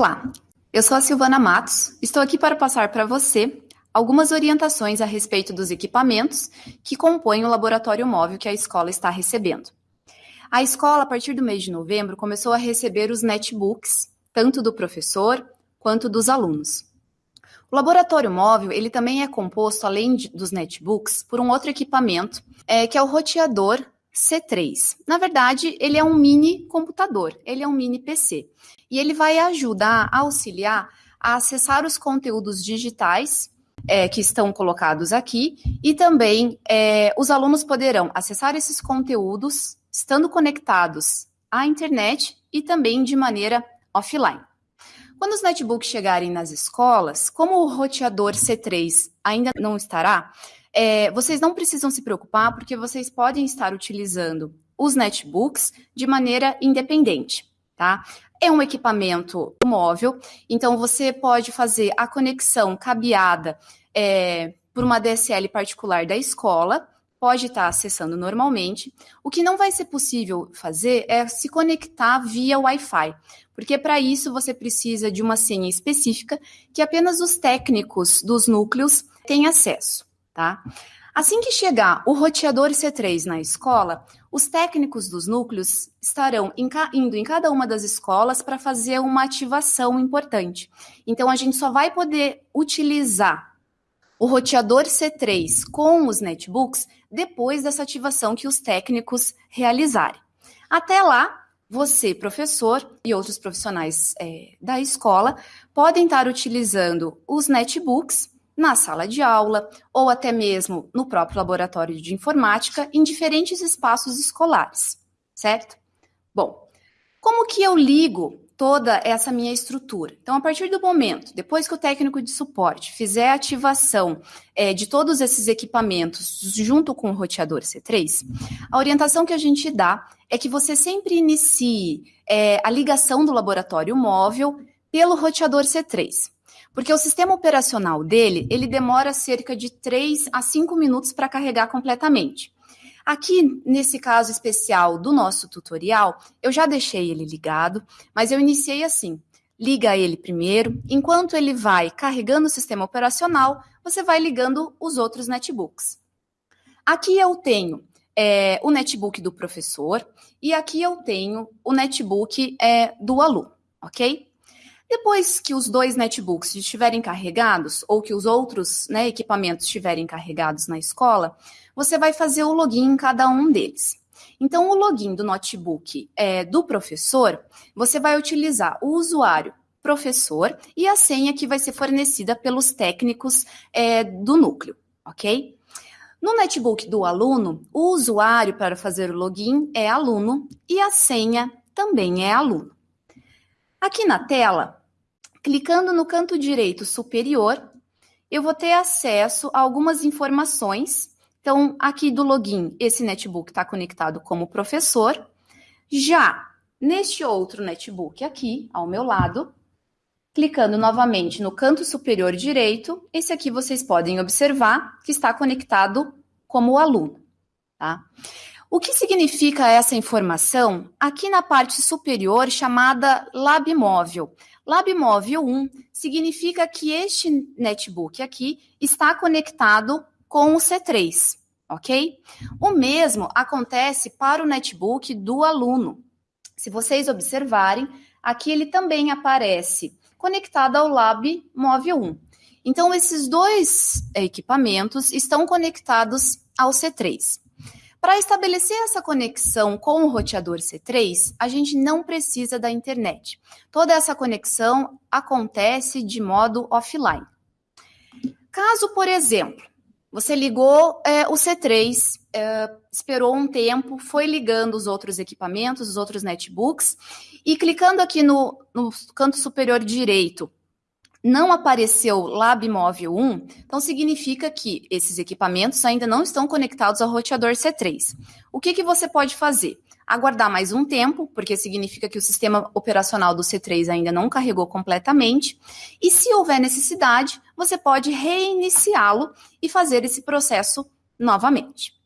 Olá, eu sou a Silvana Matos, estou aqui para passar para você algumas orientações a respeito dos equipamentos que compõem o laboratório móvel que a escola está recebendo. A escola, a partir do mês de novembro, começou a receber os netbooks, tanto do professor quanto dos alunos. O laboratório móvel, ele também é composto, além de, dos netbooks, por um outro equipamento, é, que é o roteador C3. Na verdade, ele é um mini computador, ele é um mini PC. E ele vai ajudar, auxiliar a acessar os conteúdos digitais é, que estão colocados aqui e também é, os alunos poderão acessar esses conteúdos estando conectados à internet e também de maneira offline. Quando os netbooks chegarem nas escolas, como o roteador C3 ainda não estará, é, vocês não precisam se preocupar, porque vocês podem estar utilizando os netbooks de maneira independente, tá? É um equipamento móvel, então você pode fazer a conexão cabeada é, por uma DSL particular da escola, pode estar acessando normalmente. O que não vai ser possível fazer é se conectar via Wi-Fi, porque para isso você precisa de uma senha específica que apenas os técnicos dos núcleos têm acesso tá? Assim que chegar o roteador C3 na escola, os técnicos dos núcleos estarão indo em cada uma das escolas para fazer uma ativação importante. Então, a gente só vai poder utilizar o roteador C3 com os netbooks depois dessa ativação que os técnicos realizarem. Até lá, você, professor, e outros profissionais é, da escola podem estar utilizando os netbooks na sala de aula ou até mesmo no próprio laboratório de informática em diferentes espaços escolares, certo? Bom, como que eu ligo toda essa minha estrutura? Então, a partir do momento, depois que o técnico de suporte fizer a ativação é, de todos esses equipamentos junto com o roteador C3, a orientação que a gente dá é que você sempre inicie é, a ligação do laboratório móvel pelo roteador C3. Porque o sistema operacional dele, ele demora cerca de 3 a 5 minutos para carregar completamente. Aqui, nesse caso especial do nosso tutorial, eu já deixei ele ligado, mas eu iniciei assim. Liga ele primeiro, enquanto ele vai carregando o sistema operacional, você vai ligando os outros netbooks. Aqui eu tenho é, o netbook do professor e aqui eu tenho o netbook é, do aluno, ok? Depois que os dois netbooks estiverem carregados, ou que os outros né, equipamentos estiverem carregados na escola, você vai fazer o login em cada um deles. Então, o login do notebook é, do professor, você vai utilizar o usuário professor e a senha que vai ser fornecida pelos técnicos é, do núcleo, ok? No netbook do aluno, o usuário para fazer o login é aluno e a senha também é aluno. Aqui na tela, Clicando no canto direito superior, eu vou ter acesso a algumas informações. Então, aqui do login, esse netbook está conectado como professor. Já neste outro netbook aqui, ao meu lado, clicando novamente no canto superior direito, esse aqui vocês podem observar que está conectado como aluno. Tá? O que significa essa informação? Aqui na parte superior, chamada Lab Móvel. LabMóvel 1 significa que este netbook aqui está conectado com o C3, ok? O mesmo acontece para o netbook do aluno. Se vocês observarem, aqui ele também aparece conectado ao Lab Móvel 1. Então, esses dois equipamentos estão conectados ao C3. Para estabelecer essa conexão com o roteador C3, a gente não precisa da internet. Toda essa conexão acontece de modo offline. Caso, por exemplo, você ligou é, o C3, é, esperou um tempo, foi ligando os outros equipamentos, os outros netbooks, e clicando aqui no, no canto superior direito não apareceu LabMóvel 1, então significa que esses equipamentos ainda não estão conectados ao roteador C3. O que, que você pode fazer? Aguardar mais um tempo, porque significa que o sistema operacional do C3 ainda não carregou completamente. E se houver necessidade, você pode reiniciá-lo e fazer esse processo novamente.